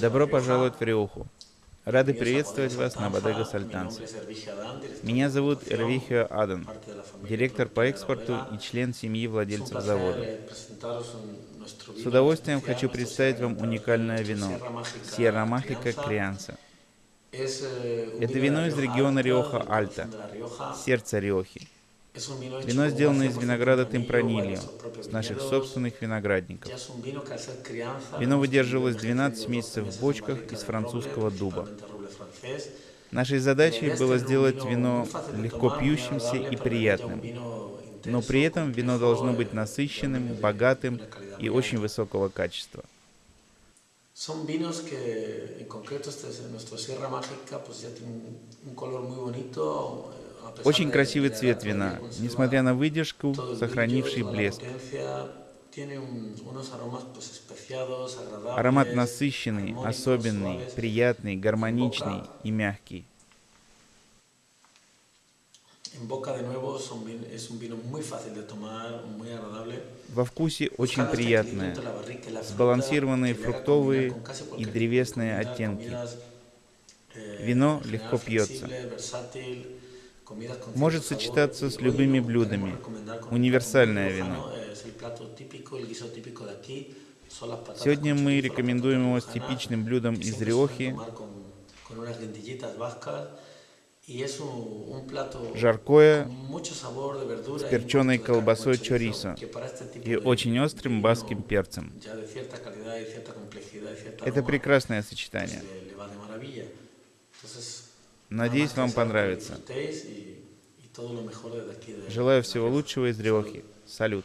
Добро пожаловать в Риоху. Рады приветствовать вас на Бодега Сальтанце. Меня зовут Эрвихио Адан, директор по экспорту и член семьи владельцев завода. С удовольствием хочу представить вам уникальное вино Сьерра Махика Крианса. Это вино из региона Риоха Альта, сердца Риохи. Вино сделано из винограда темпранильо, с наших собственных виноградников. Вино выдерживалось 12 месяцев в бочках из французского дуба. Нашей задачей было сделать вино легко пьющимся и приятным, но при этом вино должно быть насыщенным, богатым и очень высокого качества. Son vinos que, en concreto, este, nuestro Sierra Mágica, pues ya tiene un color muy bonito, очень красивый цвет вина, несмотря на выдержку, сохранивший блеск. Аромат насыщенный, особенный, приятный, гармоничный и мягкий. Во вкусе очень приятное, сбалансированные фруктовые и древесные оттенки. Вино легко пьется может сочетаться с любыми блюдами. Универсальное вино. Сегодня мы рекомендуем его с типичным блюдом из Риохи, жаркое с перченой колбасой чорисо и очень острым баским перцем. Это прекрасное сочетание. Надеюсь, вам понравится. Желаю всего лучшего из Риохи. Салют.